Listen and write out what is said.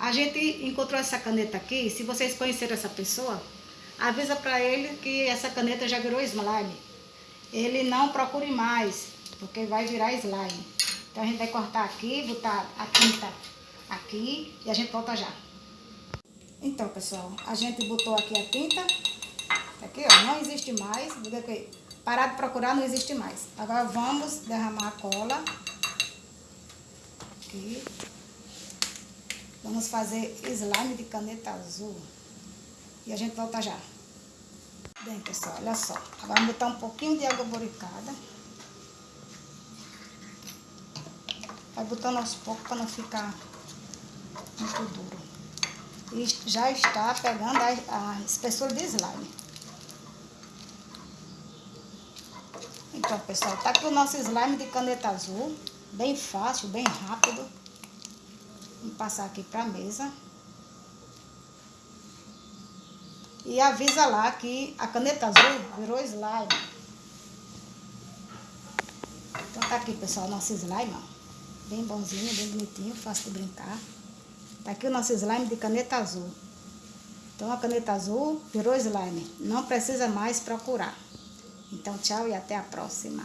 A gente encontrou essa caneta aqui, se vocês conhecerem essa pessoa, avisa para ele que essa caneta já virou slime. Ele não procure mais, porque vai virar slime. Então a gente vai cortar aqui, botar a tinta aqui e a gente volta já. Então, pessoal, a gente botou aqui a tinta. Aqui, ó, não existe mais. Parar de procurar não existe mais. Agora vamos derramar a cola. Aqui. Vamos fazer slime de caneta azul. E a gente volta já. Bem, pessoal, olha só. Agora vamos botar um pouquinho de água boricada. Vai botando aos poucos para não ficar muito duro. E já está pegando a, a espessura de slime. Então, pessoal, tá aqui o nosso slime de caneta azul. Bem fácil, bem rápido. Vamos passar aqui para a mesa. E avisa lá que a caneta azul virou slime. Então tá aqui, pessoal, nosso slime, ó. Bem bonzinho, bem bonitinho, fácil de brincar. Tá aqui o nosso slime de caneta azul. Então a caneta azul virou slime. Não precisa mais procurar. Então tchau e até a próxima.